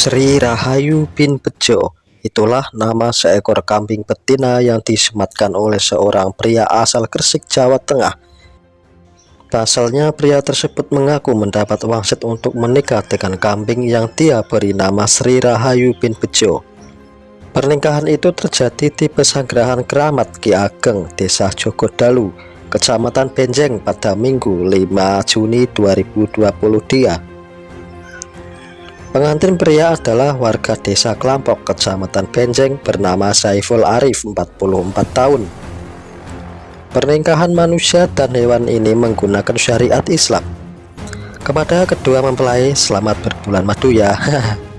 Sri Rahayu bin Bejo Itulah nama seekor kambing betina yang disematkan oleh seorang pria asal Gresik, Jawa Tengah. Pasalnya pria tersebut mengaku mendapat wangsit untuk menikah dengan kambing yang dia beri nama Sri Rahayu bin Bejo. Pernikahan itu terjadi di pesanggrahan keramat Ki Ageng, Desa Jogodalu, Kecamatan Benjeng pada Minggu 5 Juni 2020 dia. Pengantin pria adalah warga desa Kelampok, Kecamatan Benjeng bernama Saiful Arif, 44 tahun. Pernikahan manusia dan hewan ini menggunakan syariat Islam. Kepada kedua mempelai, selamat berbulan madu ya.